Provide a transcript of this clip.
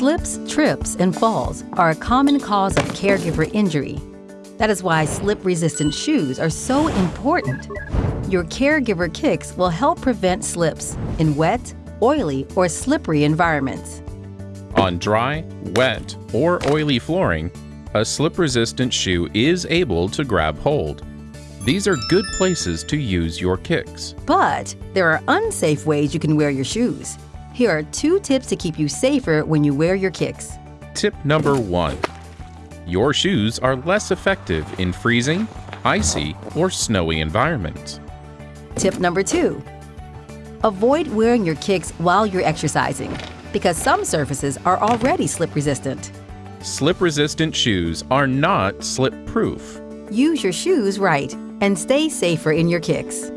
Slips, trips, and falls are a common cause of caregiver injury. That is why slip-resistant shoes are so important. Your caregiver kicks will help prevent slips in wet, oily, or slippery environments. On dry, wet, or oily flooring, a slip-resistant shoe is able to grab hold. These are good places to use your kicks. But there are unsafe ways you can wear your shoes. Here are two tips to keep you safer when you wear your kicks. Tip number one. Your shoes are less effective in freezing, icy, or snowy environments. Tip number two. Avoid wearing your kicks while you're exercising because some surfaces are already slip resistant. Slip-resistant shoes are not slip-proof. Use your shoes right and stay safer in your kicks.